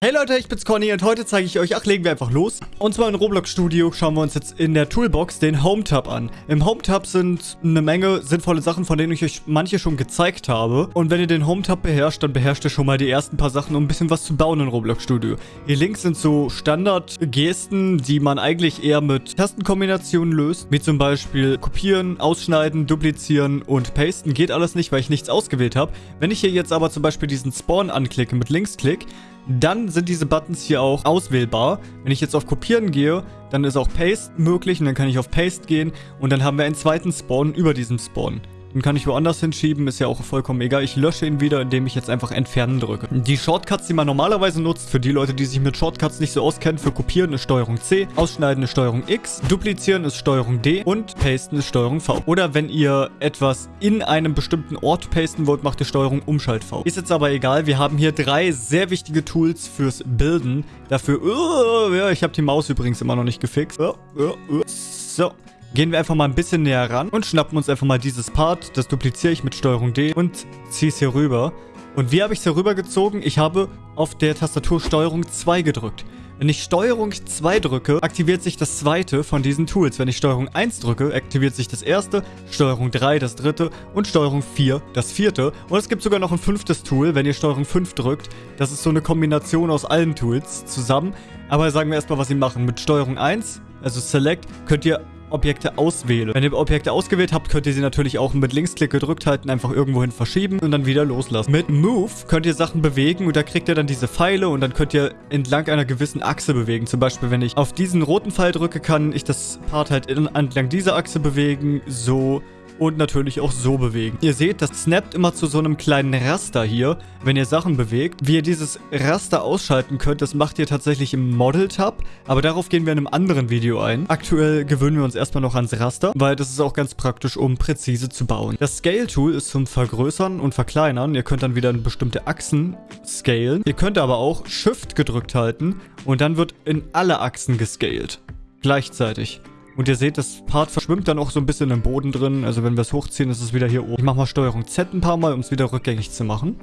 Hey Leute, ich bin's Conny und heute zeige ich euch, ach legen wir einfach los. Und zwar in Roblox Studio schauen wir uns jetzt in der Toolbox den Home Tab an. Im Home Tab sind eine Menge sinnvolle Sachen, von denen ich euch manche schon gezeigt habe. Und wenn ihr den Home Tab beherrscht, dann beherrscht ihr schon mal die ersten paar Sachen, um ein bisschen was zu bauen in Roblox Studio. Hier links sind so Standard-Gesten, die man eigentlich eher mit Tastenkombinationen löst. Wie zum Beispiel kopieren, ausschneiden, duplizieren und pasten. Geht alles nicht, weil ich nichts ausgewählt habe. Wenn ich hier jetzt aber zum Beispiel diesen Spawn anklicke mit Linksklick, dann sind diese Buttons hier auch auswählbar. Wenn ich jetzt auf Kopieren gehe, dann ist auch Paste möglich und dann kann ich auf Paste gehen und dann haben wir einen zweiten Spawn über diesem Spawn. Den kann ich woanders hinschieben, ist ja auch vollkommen egal. Ich lösche ihn wieder, indem ich jetzt einfach Entfernen drücke. Die Shortcuts, die man normalerweise nutzt, für die Leute, die sich mit Shortcuts nicht so auskennen, für Kopieren ist Steuerung C, Ausschneiden ist Steuerung X, Duplizieren ist Steuerung D und Pasten ist Steuerung V. Oder wenn ihr etwas in einem bestimmten Ort pasten wollt, macht ihr Steuerung Umschalt V. Ist jetzt aber egal, wir haben hier drei sehr wichtige Tools fürs Bilden. Dafür, uh, ja, ich habe die Maus übrigens immer noch nicht gefixt. Uh, uh, so, Gehen wir einfach mal ein bisschen näher ran und schnappen uns einfach mal dieses Part. Das dupliziere ich mit Steuerung D und ziehe es hier rüber. Und wie habe ich es hier rüber gezogen? Ich habe auf der Tastatur Steuerung 2 gedrückt. Wenn ich Steuerung 2 drücke, aktiviert sich das zweite von diesen Tools. Wenn ich Steuerung 1 drücke, aktiviert sich das erste, Steuerung 3 das dritte und Steuerung 4 das vierte. Und es gibt sogar noch ein fünftes Tool, wenn ihr Steuerung 5 drückt. Das ist so eine Kombination aus allen Tools zusammen. Aber sagen wir erstmal, was sie machen. Mit Steuerung 1, also Select, könnt ihr Objekte auswähle. Wenn ihr Objekte ausgewählt habt, könnt ihr sie natürlich auch mit Linksklick gedrückt halten, einfach irgendwohin verschieben und dann wieder loslassen. Mit Move könnt ihr Sachen bewegen und da kriegt ihr dann diese Pfeile und dann könnt ihr entlang einer gewissen Achse bewegen. Zum Beispiel, wenn ich auf diesen roten Pfeil drücke, kann ich das Part halt entlang dieser Achse bewegen, so und natürlich auch so bewegen. Ihr seht, das snappt immer zu so einem kleinen Raster hier, wenn ihr Sachen bewegt. Wie ihr dieses Raster ausschalten könnt, das macht ihr tatsächlich im Model-Tab, aber darauf gehen wir in einem anderen Video ein. Aktuell gewöhnen wir uns erstmal noch ans Raster, weil das ist auch ganz praktisch, um präzise zu bauen. Das Scale-Tool ist zum Vergrößern und Verkleinern. Ihr könnt dann wieder in bestimmte Achsen scalen. Ihr könnt aber auch Shift gedrückt halten und dann wird in alle Achsen gescaled. Gleichzeitig. Und ihr seht, das Part verschwimmt dann auch so ein bisschen im Boden drin. Also wenn wir es hochziehen, ist es wieder hier oben. Ich mache mal Steuerung Z ein paar Mal, um es wieder rückgängig zu machen.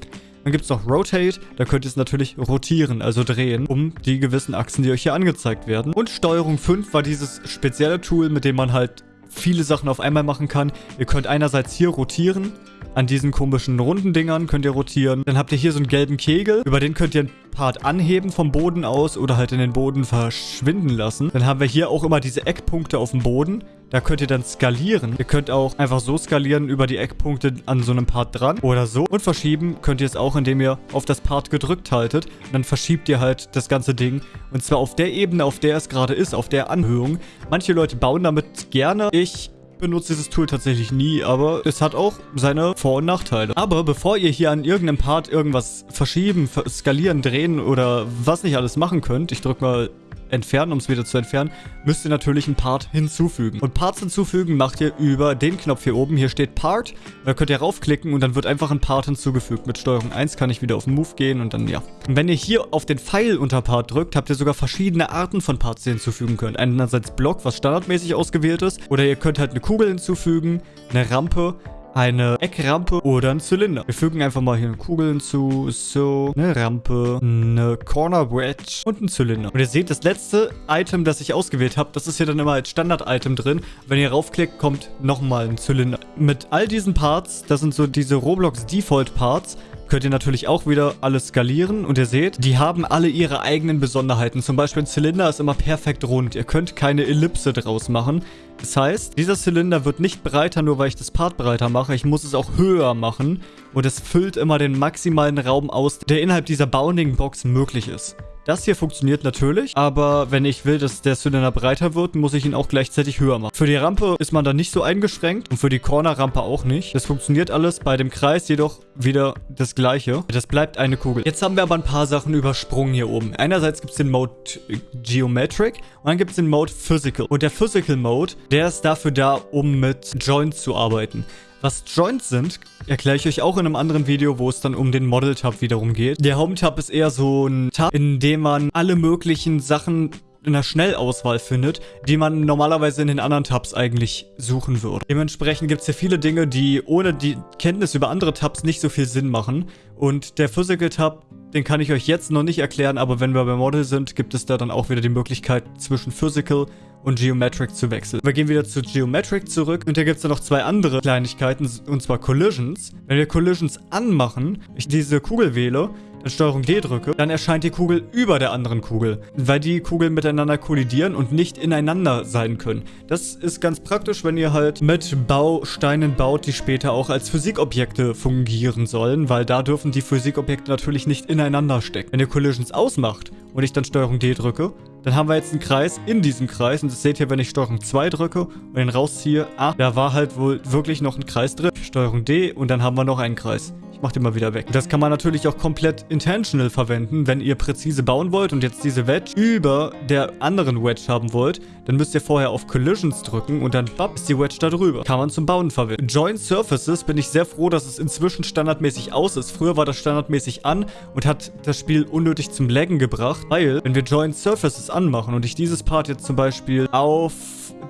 Dann gibt es noch Rotate, da könnt ihr es natürlich rotieren, also drehen, um die gewissen Achsen, die euch hier angezeigt werden. Und Steuerung 5 war dieses spezielle Tool, mit dem man halt viele Sachen auf einmal machen kann. Ihr könnt einerseits hier rotieren, an diesen komischen runden Dingern könnt ihr rotieren. Dann habt ihr hier so einen gelben Kegel. Über den könnt ihr einen Part anheben vom Boden aus oder halt in den Boden verschwinden lassen. Dann haben wir hier auch immer diese Eckpunkte auf dem Boden. Da könnt ihr dann skalieren. Ihr könnt auch einfach so skalieren über die Eckpunkte an so einem Part dran oder so. Und verschieben könnt ihr es auch, indem ihr auf das Part gedrückt haltet. Und dann verschiebt ihr halt das ganze Ding. Und zwar auf der Ebene, auf der es gerade ist, auf der Anhöhung. Manche Leute bauen damit gerne. Ich benutze dieses Tool tatsächlich nie, aber es hat auch seine Vor- und Nachteile. Aber bevor ihr hier an irgendeinem Part irgendwas verschieben, skalieren, drehen oder was nicht alles machen könnt, ich drücke mal entfernen, um es wieder zu entfernen, müsst ihr natürlich einen Part hinzufügen. Und Parts hinzufügen macht ihr über den Knopf hier oben. Hier steht Part. Da könnt ihr raufklicken und dann wird einfach ein Part hinzugefügt. Mit Steuerung 1 kann ich wieder auf Move gehen und dann ja. Und wenn ihr hier auf den Pfeil unter Part drückt, habt ihr sogar verschiedene Arten von Parts, die ihr hinzufügen könnt. Einerseits Block, was standardmäßig ausgewählt ist. Oder ihr könnt halt eine Kugel hinzufügen, eine Rampe, eine Eckrampe oder ein Zylinder. Wir fügen einfach mal hier eine Kugel hinzu, so, eine Rampe, eine Corner Wedge und ein Zylinder. Und ihr seht, das letzte Item, das ich ausgewählt habe, das ist hier dann immer als Standard-Item drin. Wenn ihr raufklickt, kommt nochmal ein Zylinder. Mit all diesen Parts, das sind so diese Roblox Default Parts, könnt ihr natürlich auch wieder alles skalieren und ihr seht, die haben alle ihre eigenen Besonderheiten. Zum Beispiel ein Zylinder ist immer perfekt rund. Ihr könnt keine Ellipse draus machen. Das heißt, dieser Zylinder wird nicht breiter, nur weil ich das Part breiter mache. Ich muss es auch höher machen und es füllt immer den maximalen Raum aus, der innerhalb dieser Bounding-Box möglich ist. Das hier funktioniert natürlich, aber wenn ich will, dass der Zylinder breiter wird, muss ich ihn auch gleichzeitig höher machen. Für die Rampe ist man dann nicht so eingeschränkt und für die Corner-Rampe auch nicht. Das funktioniert alles bei dem Kreis jedoch wieder das gleiche. Das bleibt eine Kugel. Jetzt haben wir aber ein paar Sachen übersprungen hier oben. Einerseits gibt es den Mode Geometric und dann gibt es den Mode Physical. Und der Physical Mode, der ist dafür da, um mit Joints zu arbeiten. Was Joints sind, erkläre ich euch auch in einem anderen Video, wo es dann um den Model-Tab wiederum geht. Der Home-Tab ist eher so ein Tab, in dem man alle möglichen Sachen in der Schnellauswahl findet, die man normalerweise in den anderen Tabs eigentlich suchen würde. Dementsprechend gibt es hier viele Dinge, die ohne die Kenntnis über andere Tabs nicht so viel Sinn machen. Und der Physical Tab Den kann ich euch jetzt noch nicht erklären, aber wenn wir bei Model sind, gibt es da dann auch wieder die Möglichkeit, zwischen Physical und Geometric zu wechseln. Wir gehen wieder zu Geometric zurück und da gibt es dann noch zwei andere Kleinigkeiten, und zwar Collisions. Wenn wir Collisions anmachen, ich diese Kugel wähle, dann Steuerung D drücke, dann erscheint die Kugel über der anderen Kugel, weil die Kugeln miteinander kollidieren und nicht ineinander sein können. Das ist ganz praktisch, wenn ihr halt mit Bausteinen baut, die später auch als Physikobjekte fungieren sollen, weil da dürfen die Physikobjekte natürlich nicht ineinander stecken. Wenn ihr Collisions ausmacht und ich dann Steuerung D drücke, dann haben wir jetzt einen Kreis in diesem Kreis. Und das seht ihr, wenn ich Steuerung 2 drücke und den rausziehe. Ah, da war halt wohl wirklich noch ein Kreis drin. Steuerung D und dann haben wir noch einen Kreis. Ich mach den mal wieder weg. Das kann man natürlich auch komplett intentional verwenden, wenn ihr präzise bauen wollt und jetzt diese Wedge über der anderen Wedge haben wollt. Dann müsst ihr vorher auf Collisions drücken und dann bapp, ist die Wedge da drüber. Kann man zum Bauen verwenden. Join Surfaces bin ich sehr froh, dass es inzwischen standardmäßig aus ist. Früher war das standardmäßig an und hat das Spiel unnötig zum Laggen gebracht, weil wenn wir Join Surfaces anmachen und ich dieses Part jetzt zum Beispiel auf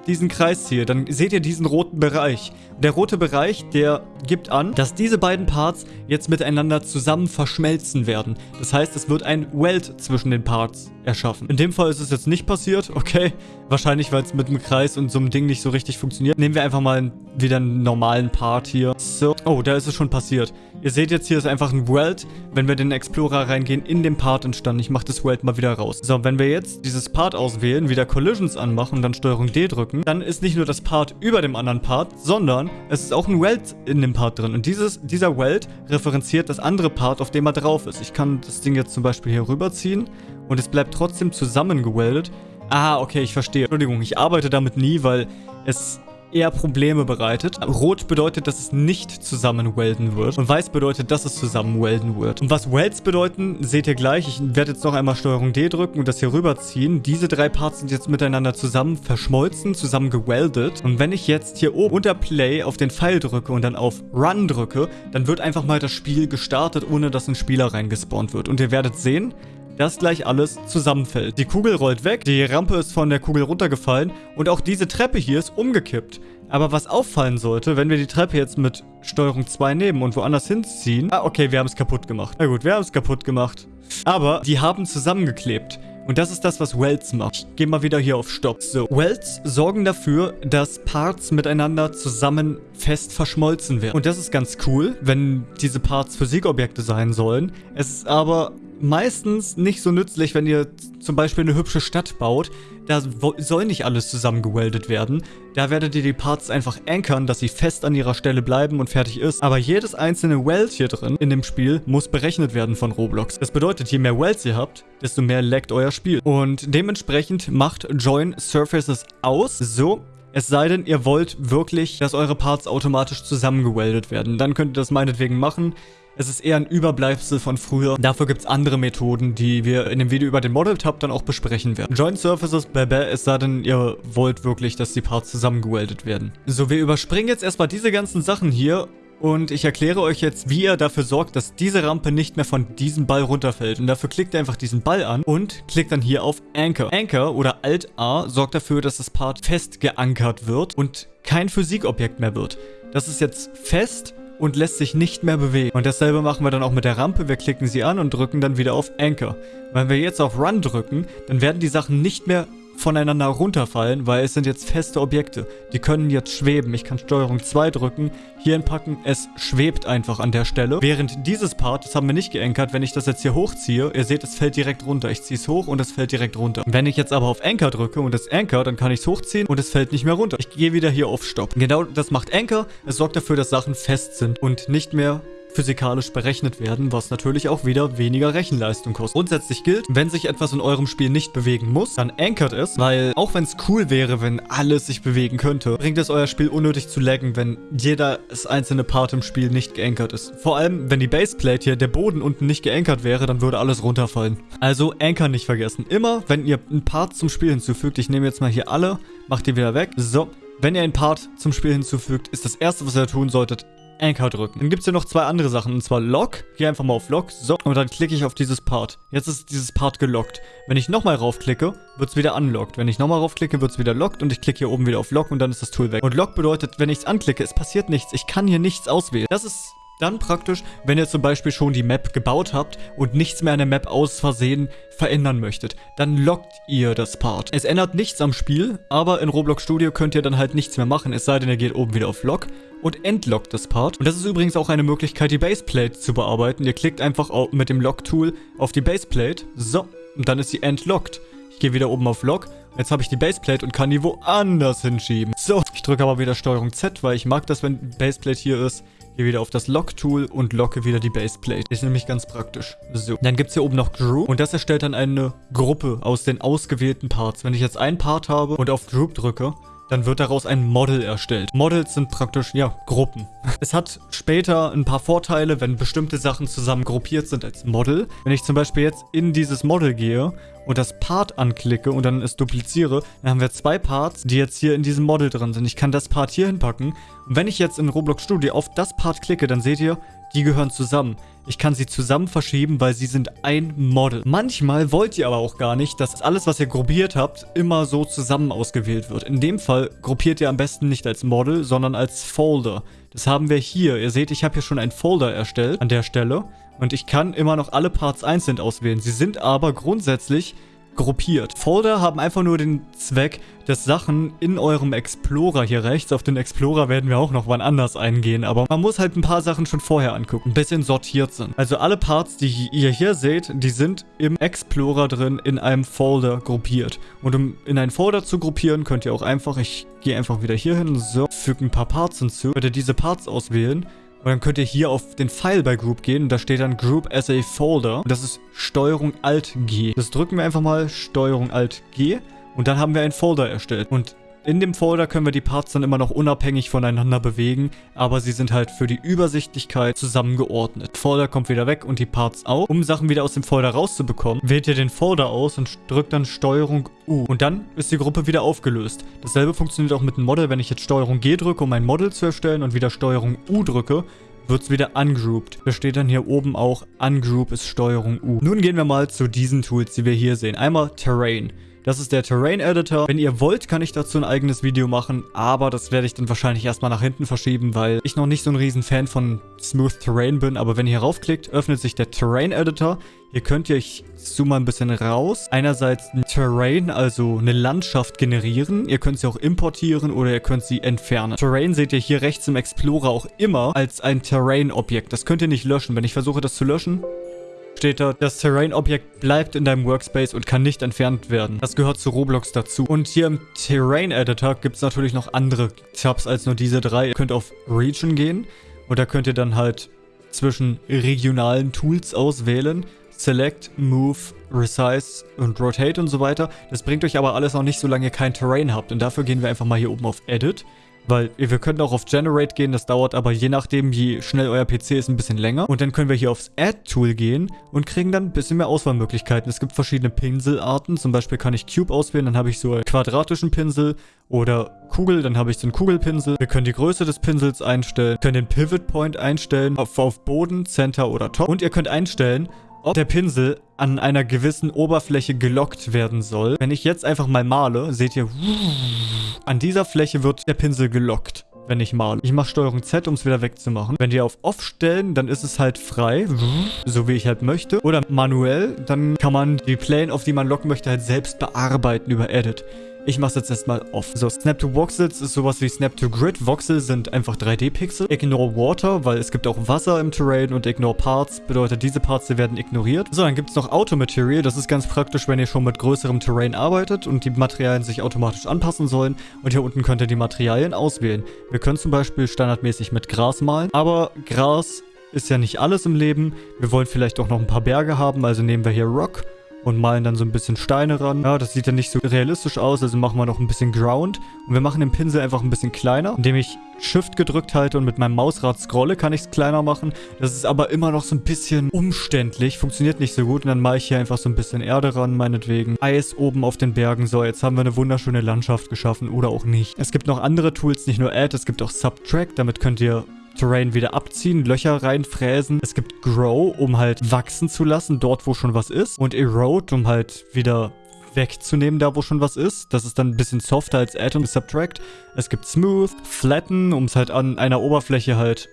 diesen Kreis hier, dann seht ihr diesen roten Bereich. Der rote Bereich, der gibt an, dass diese beiden Parts jetzt miteinander zusammen verschmelzen werden. Das heißt, es wird ein Weld zwischen den Parts erschaffen. In dem Fall ist es jetzt nicht passiert, okay. Wahrscheinlich, weil es mit einem Kreis und so einem Ding nicht so richtig funktioniert. Nehmen wir einfach mal wieder einen normalen Part hier. So. Oh, da ist es schon passiert. Ihr seht jetzt, hier ist einfach ein Weld, wenn wir den Explorer reingehen, in dem Part entstanden. Ich mache das Weld mal wieder raus. So, wenn wir jetzt dieses Part auswählen, wieder Collisions anmachen und dann Steuerung D drücken, dann ist nicht nur das Part über dem anderen Part, sondern es ist auch ein Weld in dem Part drin. Und dieses, dieser Weld referenziert das andere Part, auf dem er drauf ist. Ich kann das Ding jetzt zum Beispiel hier rüberziehen und es bleibt trotzdem zusammengeweldet. Ah, okay, ich verstehe. Entschuldigung, ich arbeite damit nie, weil es eher Probleme bereitet. Rot bedeutet, dass es nicht zusammen welden wird. Und weiß bedeutet, dass es zusammen welden wird. Und was Welds bedeuten, seht ihr gleich. Ich werde jetzt noch einmal Steuerung D drücken und das hier rüberziehen. Diese drei Parts sind jetzt miteinander zusammen verschmolzen, zusammen geweldet. Und wenn ich jetzt hier oben unter Play auf den Pfeil drücke und dann auf Run drücke, dann wird einfach mal das Spiel gestartet, ohne dass ein Spieler reingespawnt wird. Und ihr werdet sehen, dass gleich alles zusammenfällt. Die Kugel rollt weg, die Rampe ist von der Kugel runtergefallen und auch diese Treppe hier ist umgekippt. Aber was auffallen sollte, wenn wir die Treppe jetzt mit Steuerung 2 nehmen und woanders hinziehen... Ah, okay, wir haben es kaputt gemacht. Na gut, wir haben es kaputt gemacht. Aber die haben zusammengeklebt. Und das ist das, was Welds macht. Ich gehe mal wieder hier auf Stopp. So, Welds sorgen dafür, dass Parts miteinander zusammen fest verschmolzen werden. Und das ist ganz cool, wenn diese Parts Physikobjekte sein sollen. Es ist aber meistens nicht so nützlich, wenn ihr zum Beispiel eine hübsche Stadt baut. Da soll nicht alles zusammengeweldet werden. Da werdet ihr die Parts einfach ankern, dass sie fest an ihrer Stelle bleiben und fertig ist. Aber jedes einzelne Weld hier drin in dem Spiel muss berechnet werden von Roblox. Das bedeutet, je mehr Welds ihr habt, desto mehr laggt euer Spiel. Und dementsprechend macht Join Surfaces aus. So, es sei denn, ihr wollt wirklich, dass eure Parts automatisch zusammengeweldet werden. Dann könnt ihr das meinetwegen machen. Es ist eher ein Überbleibsel von früher. Dafür gibt es andere Methoden, die wir in dem Video über den Model Tab dann auch besprechen werden. Join Surfaces, bäh, es sei denn, ihr wollt wirklich, dass die Parts zusammengeweldet werden. So, wir überspringen jetzt erstmal diese ganzen Sachen hier und ich erkläre euch jetzt, wie ihr dafür sorgt, dass diese Rampe nicht mehr von diesem Ball runterfällt. Und dafür klickt ihr einfach diesen Ball an und klickt dann hier auf Anchor. Anchor oder Alt-A sorgt dafür, dass das Part fest geankert wird und kein Physikobjekt mehr wird. Das ist jetzt fest und lässt sich nicht mehr bewegen. Und dasselbe machen wir dann auch mit der Rampe. Wir klicken sie an und drücken dann wieder auf Anchor. Wenn wir jetzt auf Run drücken, dann werden die Sachen nicht mehr voneinander runterfallen, weil es sind jetzt feste Objekte. Die können jetzt schweben. Ich kann Steuerung 2 drücken, hier hinpacken, es schwebt einfach an der Stelle. Während dieses Part, das haben wir nicht geankert, wenn ich das jetzt hier hochziehe, ihr seht, es fällt direkt runter. Ich ziehe es hoch und es fällt direkt runter. Wenn ich jetzt aber auf Anchor drücke und es Anchor, dann kann ich es hochziehen und es fällt nicht mehr runter. Ich gehe wieder hier auf Stopp. Genau das macht Anchor. Es sorgt dafür, dass Sachen fest sind und nicht mehr physikalisch berechnet werden, was natürlich auch wieder weniger Rechenleistung kostet. Grundsätzlich gilt, wenn sich etwas in eurem Spiel nicht bewegen muss, dann ankert es, weil auch wenn es cool wäre, wenn alles sich bewegen könnte, bringt es euer Spiel unnötig zu laggen, wenn jeder einzelne Part im Spiel nicht geankert ist. Vor allem, wenn die Baseplate hier, der Boden unten nicht geankert wäre, dann würde alles runterfallen. Also Anchor nicht vergessen. Immer, wenn ihr einen Part zum Spiel hinzufügt, ich nehme jetzt mal hier alle, macht die wieder weg. So, wenn ihr einen Part zum Spiel hinzufügt, ist das erste, was ihr tun solltet, Anchor drücken. Dann gibt es hier noch zwei andere Sachen, und zwar Lock. Gehe einfach mal auf Lock, so, und dann klicke ich auf dieses Part. Jetzt ist dieses Part gelockt. Wenn ich nochmal raufklicke, wird es wieder unlocked. Wenn ich nochmal raufklicke, wird es wieder lockt und ich klicke hier oben wieder auf Lock und dann ist das Tool weg. Und Lock bedeutet, wenn ich es anklicke, es passiert nichts. Ich kann hier nichts auswählen. Das ist Dann praktisch, wenn ihr zum Beispiel schon die Map gebaut habt und nichts mehr an der Map aus Versehen verändern möchtet, dann lockt ihr das Part. Es ändert nichts am Spiel, aber in Roblox Studio könnt ihr dann halt nichts mehr machen, es sei denn, ihr geht oben wieder auf Lock und entlockt das Part. Und das ist übrigens auch eine Möglichkeit, die Baseplate zu bearbeiten. Ihr klickt einfach mit dem Lock-Tool auf die Baseplate, so, und dann ist sie entlockt. Ich gehe wieder oben auf Lock Jetzt habe ich die Baseplate und kann die woanders hinschieben. So, ich drücke aber wieder STRG Z, weil ich mag das, wenn Baseplate hier ist. Hier wieder auf das Lock-Tool und locke wieder die Baseplate. Ist nämlich ganz praktisch. So, dann gibt es hier oben noch Group und das erstellt dann eine Gruppe aus den ausgewählten Parts. Wenn ich jetzt einen Part habe und auf Group drücke, dann wird daraus ein Model erstellt. Models sind praktisch, ja, Gruppen. Es hat später ein paar Vorteile, wenn bestimmte Sachen zusammen gruppiert sind als Model. Wenn ich zum Beispiel jetzt in dieses Model gehe und das Part anklicke und dann es dupliziere, dann haben wir zwei Parts, die jetzt hier in diesem Model drin sind. Ich kann das Part hier hinpacken und wenn ich jetzt in Roblox Studio auf das Part klicke, dann seht ihr, die gehören zusammen. Ich kann sie zusammen verschieben, weil sie sind ein Model. Manchmal wollt ihr aber auch gar nicht, dass alles, was ihr gruppiert habt, immer so zusammen ausgewählt wird. In dem Fall gruppiert ihr am besten nicht als Model, sondern als Folder. Das haben wir hier. Ihr seht, ich habe hier schon einen Folder erstellt an der Stelle. Und ich kann immer noch alle Parts einzeln auswählen. Sie sind aber grundsätzlich gruppiert. Folder haben einfach nur den Zweck, dass Sachen in eurem Explorer hier rechts, auf den Explorer werden wir auch noch wann anders eingehen, aber man muss halt ein paar Sachen schon vorher angucken, ein bisschen sortiert sind. Also alle Parts, die ihr hier seht, die sind im Explorer drin in einem Folder gruppiert. Und um in einen Folder zu gruppieren, könnt ihr auch einfach, ich gehe einfach wieder hier hin, so, füge ein paar Parts hinzu, könnt ihr diese Parts auswählen und dann könnt ihr hier auf den Pfeil bei Group gehen und da steht dann Group as a Folder. Und das ist Steuerung Alt G. Das drücken wir einfach mal Steuerung Alt G und dann haben wir einen Folder erstellt. Und in dem Folder können wir die Parts dann immer noch unabhängig voneinander bewegen, aber sie sind halt für die Übersichtlichkeit zusammengeordnet. Folder kommt wieder weg und die Parts auch. Um Sachen wieder aus dem Folder rauszubekommen, wählt ihr den Folder aus und drückt dann Steuerung U. Und dann ist die Gruppe wieder aufgelöst. Dasselbe funktioniert auch mit dem Model. Wenn ich jetzt Steuerung G drücke, um ein Model zu erstellen und wieder Steuerung U drücke, wird es wieder ungrouped. Da steht dann hier oben auch Ungroup ist Steuerung U. Nun gehen wir mal zu diesen Tools, die wir hier sehen. Einmal Terrain. Das ist der Terrain Editor. Wenn ihr wollt, kann ich dazu ein eigenes Video machen, aber das werde ich dann wahrscheinlich erstmal nach hinten verschieben, weil ich noch nicht so ein riesen Fan von Smooth Terrain bin. Aber wenn ihr hier raufklickt, öffnet sich der Terrain Editor. Hier könnt ihr, ich zoome mal ein bisschen raus, einerseits ein Terrain, also eine Landschaft generieren. Ihr könnt sie auch importieren oder ihr könnt sie entfernen. Terrain seht ihr hier rechts im Explorer auch immer als ein Terrain-Objekt. Das könnt ihr nicht löschen. Wenn ich versuche, das zu löschen, steht da, das Terrain-Objekt bleibt in deinem Workspace und kann nicht entfernt werden. Das gehört zu Roblox dazu. Und hier im Terrain-Editor gibt es natürlich noch andere Tabs als nur diese drei. Ihr könnt auf Region gehen und da könnt ihr dann halt zwischen regionalen Tools auswählen. Select, Move, Resize und Rotate und so weiter. Das bringt euch aber alles noch nicht, solange ihr kein Terrain habt. Und dafür gehen wir einfach mal hier oben auf Edit. Weil wir können auch auf Generate gehen, das dauert aber je nachdem, wie schnell euer PC ist, ein bisschen länger. Und dann können wir hier aufs Add-Tool gehen und kriegen dann ein bisschen mehr Auswahlmöglichkeiten. Es gibt verschiedene Pinselarten, zum Beispiel kann ich Cube auswählen, dann habe ich so einen quadratischen Pinsel oder Kugel, dann habe ich so einen Kugelpinsel. Wir können die Größe des Pinsels einstellen, können den Pivot Point einstellen, auf, auf Boden, Center oder Top. Und ihr könnt einstellen, ob der Pinsel an einer gewissen Oberfläche gelockt werden soll. Wenn ich jetzt einfach mal male, seht ihr, an dieser Fläche wird der Pinsel gelockt wenn ich male. Ich mache Steuerung Z, um es wieder wegzumachen. Wenn die auf Off stellen, dann ist es halt frei, so wie ich halt möchte. Oder manuell, dann kann man die Plane, auf die man locken möchte, halt selbst bearbeiten über Edit. Ich mache es jetzt erstmal off. So, Snap to Voxels ist sowas wie Snap to Grid. Voxel sind einfach 3D-Pixel. Ignore Water, weil es gibt auch Wasser im Terrain und Ignore Parts bedeutet, diese Parts, werden ignoriert. So, dann gibt es noch Auto Material. Das ist ganz praktisch, wenn ihr schon mit größerem Terrain arbeitet und die Materialien sich automatisch anpassen sollen. Und hier unten könnt ihr die Materialien auswählen. Wir können zum Beispiel standardmäßig mit Gras malen, aber Gras ist ja nicht alles im Leben. Wir wollen vielleicht auch noch ein paar Berge haben, also nehmen wir hier Rock und malen dann so ein bisschen Steine ran. Ja, das sieht dann nicht so realistisch aus, also machen wir noch ein bisschen Ground. Und wir machen den Pinsel einfach ein bisschen kleiner, indem ich Shift gedrückt halte und mit meinem Mausrad scrolle, kann ich es kleiner machen. Das ist aber immer noch so ein bisschen umständlich, funktioniert nicht so gut. Und dann mache ich hier einfach so ein bisschen Erde ran, meinetwegen. Eis oben auf den Bergen. So, jetzt haben wir eine wunderschöne Landschaft geschaffen oder auch nicht. Es gibt noch andere Tools, nicht nur Add, es gibt auch Subtract. Damit könnt ihr Terrain wieder abziehen, Löcher reinfräsen. Es gibt Grow, um halt wachsen zu lassen, dort wo schon was ist. Und Erode, um halt wieder wegzunehmen, da wo schon was ist. Das ist dann ein bisschen softer als Add und Subtract. Es gibt Smooth, Flatten, um es halt an einer Oberfläche halt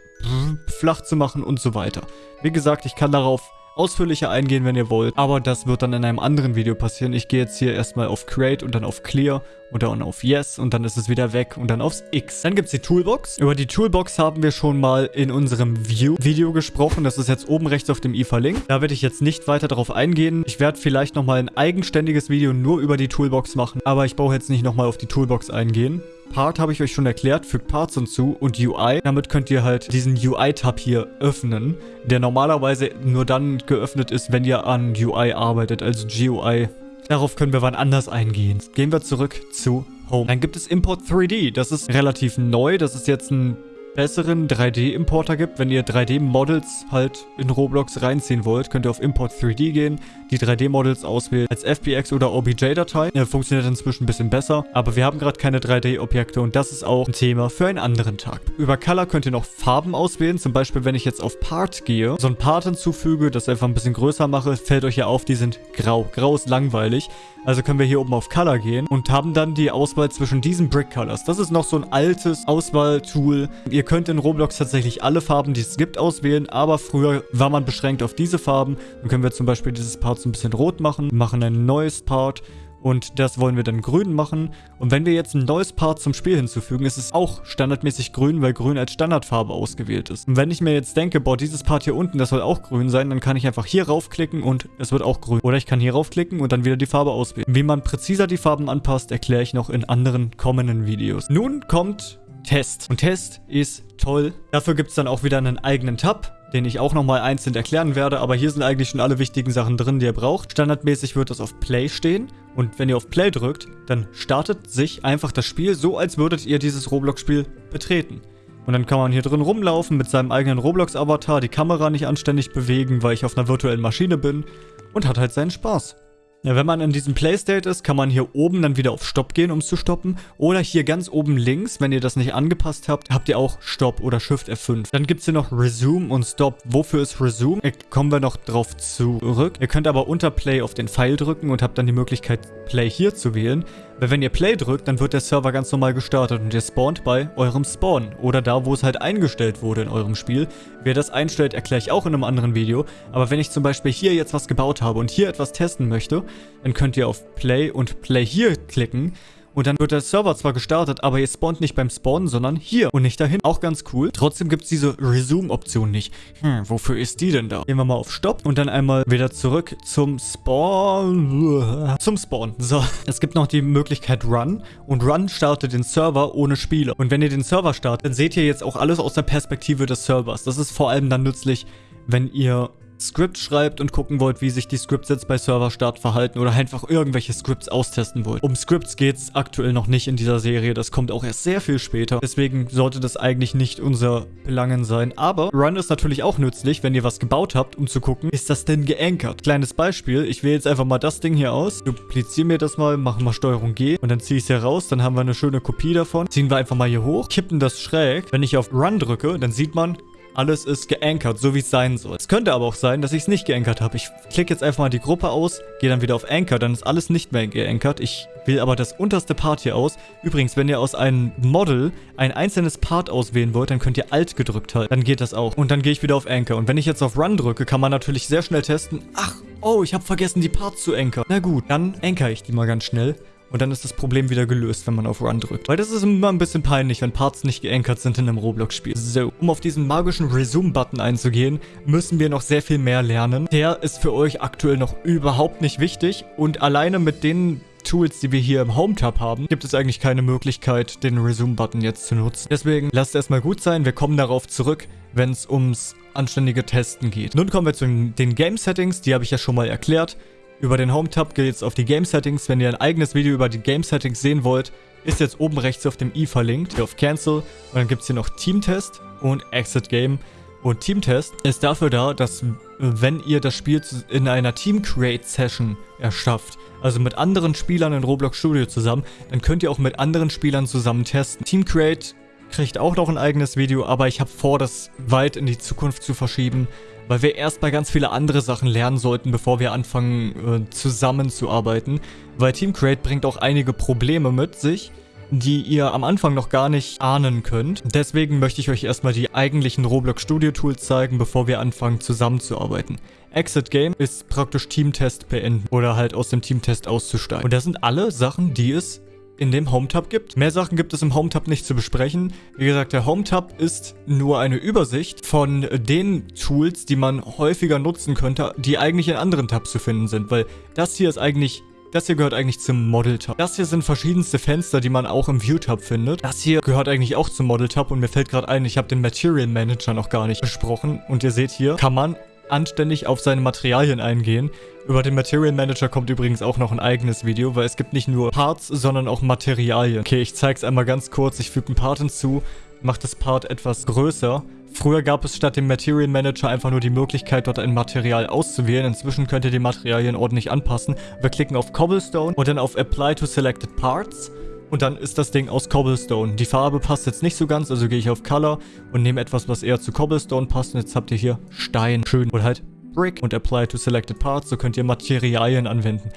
flach zu machen und so weiter. Wie gesagt, ich kann darauf ausführlicher eingehen, wenn ihr wollt. Aber das wird dann in einem anderen Video passieren. Ich gehe jetzt hier erstmal auf Create und dann auf Clear und dann auf Yes und dann ist es wieder weg und dann aufs X. Dann gibt es die Toolbox. Über die Toolbox haben wir schon mal in unserem View-Video gesprochen. Das ist jetzt oben rechts auf dem i verlinkt. Da werde ich jetzt nicht weiter darauf eingehen. Ich werde vielleicht nochmal ein eigenständiges Video nur über die Toolbox machen, aber ich brauche jetzt nicht nochmal auf die Toolbox eingehen. Part habe ich euch schon erklärt, fügt Parts hinzu und UI. Damit könnt ihr halt diesen UI-Tab hier öffnen, der normalerweise nur dann geöffnet ist, wenn ihr an UI arbeitet, also GUI. Darauf können wir wann anders eingehen. Gehen wir zurück zu Home. Dann gibt es Import 3D. Das ist relativ neu. Das ist jetzt ein besseren 3D-Importer gibt. Wenn ihr 3D-Models halt in Roblox reinziehen wollt, könnt ihr auf Import 3D gehen, die 3D-Models auswählen als FBX oder OBJ-Datei. Ja, funktioniert inzwischen ein bisschen besser, aber wir haben gerade keine 3D-Objekte und das ist auch ein Thema für einen anderen Tag. Über Color könnt ihr noch Farben auswählen, zum Beispiel wenn ich jetzt auf Part gehe, so ein Part hinzufüge, das einfach ein bisschen größer mache, fällt euch ja auf, die sind grau. Grau ist langweilig. Also können wir hier oben auf Color gehen und haben dann die Auswahl zwischen diesen Brick Colors. Das ist noch so ein altes Auswahltool. Ihr könnt in Roblox tatsächlich alle Farben, die es gibt, auswählen, aber früher war man beschränkt auf diese Farben. Dann können wir zum Beispiel dieses Part so ein bisschen rot machen, machen ein neues Part und das wollen wir dann grün machen. Und wenn wir jetzt ein neues Part zum Spiel hinzufügen, ist es auch standardmäßig grün, weil grün als Standardfarbe ausgewählt ist. Und wenn ich mir jetzt denke, boah, dieses Part hier unten, das soll auch grün sein, dann kann ich einfach hier raufklicken und es wird auch grün. Oder ich kann hier raufklicken und dann wieder die Farbe auswählen. Wie man präziser die Farben anpasst, erkläre ich noch in anderen kommenden Videos. Nun kommt Test. Und Test ist toll. Dafür gibt es dann auch wieder einen eigenen Tab den ich auch nochmal einzeln erklären werde, aber hier sind eigentlich schon alle wichtigen Sachen drin, die ihr braucht. Standardmäßig wird das auf Play stehen und wenn ihr auf Play drückt, dann startet sich einfach das Spiel so, als würdet ihr dieses Roblox-Spiel betreten. Und dann kann man hier drin rumlaufen mit seinem eigenen Roblox-Avatar, die Kamera nicht anständig bewegen, weil ich auf einer virtuellen Maschine bin und hat halt seinen Spaß. Ja, wenn man in diesem Playstate ist, kann man hier oben dann wieder auf Stopp gehen, um es zu stoppen. Oder hier ganz oben links, wenn ihr das nicht angepasst habt, habt ihr auch Stopp oder Shift F5. Dann gibt es hier noch Resume und Stop. Wofür ist Resume? Da kommen wir noch drauf zurück. Ihr könnt aber unter Play auf den Pfeil drücken und habt dann die Möglichkeit, Play hier zu wählen. Weil wenn ihr Play drückt, dann wird der Server ganz normal gestartet und ihr spawnt bei eurem Spawn. Oder da, wo es halt eingestellt wurde in eurem Spiel. Wer das einstellt, erkläre ich auch in einem anderen Video. Aber wenn ich zum Beispiel hier jetzt was gebaut habe und hier etwas testen möchte, dann könnt ihr auf Play und Play hier klicken. Und dann wird der Server zwar gestartet, aber ihr spawnt nicht beim Spawnen, sondern hier und nicht dahin. Auch ganz cool. Trotzdem gibt es diese Resume-Option nicht. Hm, wofür ist die denn da? Gehen wir mal auf Stopp und dann einmal wieder zurück zum Spawn. Zum Spawn. So, es gibt noch die Möglichkeit Run. Und Run startet den Server ohne Spieler. Und wenn ihr den Server startet, dann seht ihr jetzt auch alles aus der Perspektive des Servers. Das ist vor allem dann nützlich, wenn ihr Script schreibt und gucken wollt, wie sich die Scripts jetzt bei Serverstart verhalten oder einfach irgendwelche Scripts austesten wollt. Um Scripts geht es aktuell noch nicht in dieser Serie, das kommt auch erst sehr viel später. Deswegen sollte das eigentlich nicht unser Belangen sein. Aber Run ist natürlich auch nützlich, wenn ihr was gebaut habt, um zu gucken, ist das denn geankert? Kleines Beispiel, ich wähle jetzt einfach mal das Ding hier aus, dupliziere mir das mal, machen mal Steuerung G und dann ziehe ich es hier raus, dann haben wir eine schöne Kopie davon. Ziehen wir einfach mal hier hoch, kippen das schräg. Wenn ich auf Run drücke, dann sieht man, alles ist geankert, so wie es sein soll. Es könnte aber auch sein, dass ich es nicht geankert habe. Ich klicke jetzt einfach mal die Gruppe aus, gehe dann wieder auf Anchor, dann ist alles nicht mehr geankert. Ich wähle aber das unterste Part hier aus. Übrigens, wenn ihr aus einem Model ein einzelnes Part auswählen wollt, dann könnt ihr Alt gedrückt halten. Dann geht das auch. Und dann gehe ich wieder auf Anchor. Und wenn ich jetzt auf Run drücke, kann man natürlich sehr schnell testen. Ach, oh, ich habe vergessen, die Parts zu ankern. Na gut, dann anker ich die mal ganz schnell. Und dann ist das Problem wieder gelöst, wenn man auf Run drückt. Weil das ist immer ein bisschen peinlich, wenn Parts nicht geankert sind in einem Roblox-Spiel. So, um auf diesen magischen Resume-Button einzugehen, müssen wir noch sehr viel mehr lernen. Der ist für euch aktuell noch überhaupt nicht wichtig. Und alleine mit den Tools, die wir hier im Home-Tab haben, gibt es eigentlich keine Möglichkeit, den Resume-Button jetzt zu nutzen. Deswegen lasst erstmal gut sein, wir kommen darauf zurück, wenn es ums anständige Testen geht. Nun kommen wir zu den Game-Settings, die habe ich ja schon mal erklärt. Über den Home-Tab geht jetzt auf die Game-Settings. Wenn ihr ein eigenes Video über die Game-Settings sehen wollt, ist jetzt oben rechts auf dem i verlinkt. Hier auf Cancel. Und dann gibt es hier noch Team-Test und Exit Game. Und Team-Test ist dafür da, dass wenn ihr das Spiel in einer Team-Create-Session erschafft, also mit anderen Spielern in Roblox Studio zusammen, dann könnt ihr auch mit anderen Spielern zusammen testen. Team Create kriegt auch noch ein eigenes Video, aber ich habe vor, das weit in die Zukunft zu verschieben, weil wir erstmal ganz viele andere Sachen lernen sollten, bevor wir anfangen äh, zusammenzuarbeiten. Weil Team Create bringt auch einige Probleme mit sich. die ihr am Anfang noch gar nicht ahnen könnt. Deswegen möchte ich euch erstmal die eigentlichen Roblox Studio Tools zeigen, bevor wir anfangen zusammenzuarbeiten. Exit Game ist praktisch Teamtest beenden oder halt aus dem Teamtest auszusteigen. Und das sind alle Sachen, die es in dem Home-Tab gibt. Mehr Sachen gibt es im Home-Tab nicht zu besprechen. Wie gesagt, der Home-Tab ist nur eine Übersicht von den Tools, die man häufiger nutzen könnte, die eigentlich in anderen Tabs zu finden sind, weil das hier ist eigentlich das hier gehört eigentlich zum Model-Tab. Das hier sind verschiedenste Fenster, die man auch im View-Tab findet. Das hier gehört eigentlich auch zum Model-Tab und mir fällt gerade ein, ich habe den Material Manager noch gar nicht besprochen. Und ihr seht hier, kann man anständig auf seine Materialien eingehen. Über den Material Manager kommt übrigens auch noch ein eigenes Video, weil es gibt nicht nur Parts, sondern auch Materialien. Okay, ich zeige es einmal ganz kurz. Ich füge einen Part hinzu, mache das Part etwas größer. Früher gab es statt dem Material Manager einfach nur die Möglichkeit, dort ein Material auszuwählen. Inzwischen könnt ihr die Materialien ordentlich anpassen. Wir klicken auf Cobblestone und dann auf Apply to Selected Parts. Und dann ist das Ding aus Cobblestone. Die Farbe passt jetzt nicht so ganz, also gehe ich auf Color und nehme etwas, was eher zu Cobblestone passt. Und jetzt habt ihr hier Stein. Schön. Oder halt Brick und Apply to Selected Parts. So könnt ihr Materialien anwenden.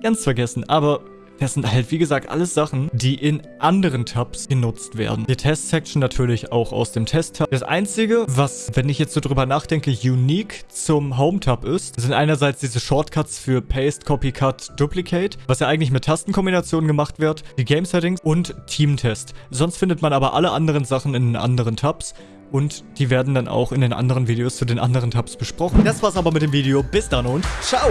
Ganz vergessen, aber das sind halt, wie gesagt, alles Sachen, die in anderen Tabs genutzt werden. Die Test-Section natürlich auch aus dem Test-Tab. Das Einzige, was, wenn ich jetzt so drüber nachdenke, unique zum Home-Tab ist, sind einerseits diese Shortcuts für Paste, Copy, Cut, Duplicate, was ja eigentlich mit Tastenkombinationen gemacht wird, die Game-Settings und Team-Test. Sonst findet man aber alle anderen Sachen in den anderen Tabs und die werden dann auch in den anderen Videos zu den anderen Tabs besprochen. Das war's aber mit dem Video. Bis dann und ciao!